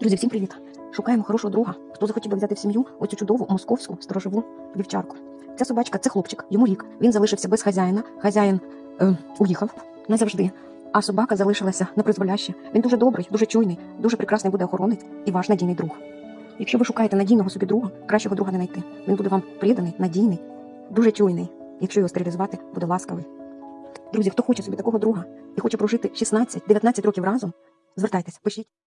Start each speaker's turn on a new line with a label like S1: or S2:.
S1: Друзі, всім привіт! Шукаємо хорошого друга, хто захотів би взяти в сім'ю оцю чудову московську сторожову вівчарку. Ця собачка це хлопчик, йому рік. Він залишився без хазяїна. Хазяїн е, уїхав назавжди. А собака залишилася на призволяще. Він дуже добрий, дуже чуйний, дуже прекрасний буде охоронець і ваш надійний друг. Якщо ви шукаєте надійного собі друга, кращого друга не знайти. Він буде вам приданий, надійний, дуже чуйний. Якщо його стерилізувати, буде ласкавий. Друзі, хто хоче собі такого друга і хоче прожити 16-19 років разом, звертайтесь, пишіть.